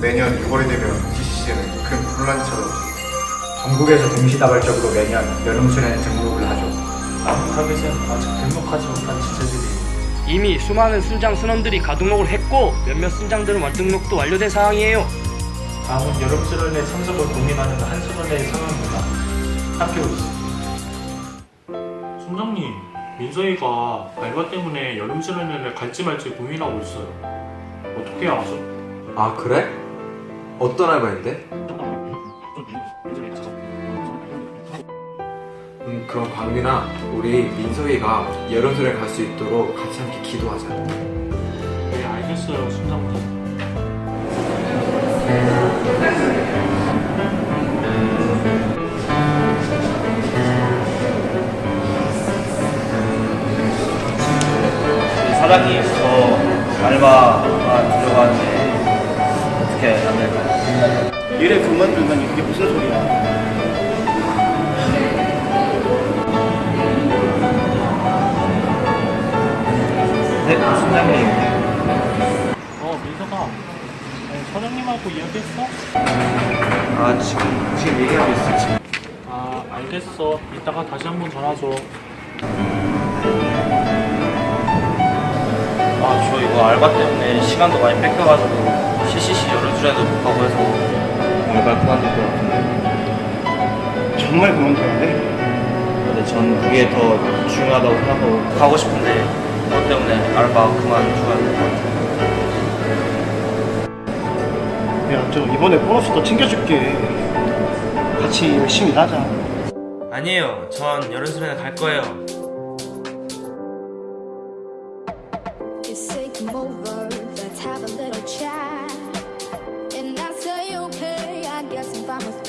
매년 6월이 되면 GCC에는 큰 혼란이 찾아오죠. 전국에서 동시다발적으로 매년 여름 수련회 등록을 하죠. 타겟은 아직 등록하지 못한 지체들이 이미 수많은 순장 순원들이 가등록을 했고 몇몇 순장들은 완등록도 완료된 상황이에요. 다음은 여름 수련회 참석을 고민하는 한 수련회의 상황입니다. 학교. 순장님, 민성이가 알바 때문에 여름 수련회를 갈지 말지 고민하고 있어요. 어떻게 하죠? 아 그래? 어떤 알바인데? 음 그럼 광민아 우리 민석이가 여름수련 갈수 있도록 같이 함께 기도하자 네, 알겠어요, 순장님. 사장님 저 알바가 들어가는데 어떻게 안 될까요? 일에 그만두면 이게 무슨 소리야? 네, 순장님 어, 민서가 아니, 사장님하고 이야기했어? 아 지금 지금 얘기하고 있어 지금 아, 알겠어. 이따가 다시 한번 전화 줘. 아 저 이거 알바 때문에 시간도 많이 뺏겨가지고 CCC 여 름 수련도 못 가고 해서 알바 그만둘 것 같은데 정말 그만둬야 돼? 근데 전 그게 더 중요하다고 생각하고 가고 싶은데 그것 때문에 알바 될것 같아요 야, 저 이번에 보너스 더 챙겨줄게. 같이 열심히 일하자. 아니에요 전 여름 수련회 갈 거예요 It's come over, let's have a little chat. promise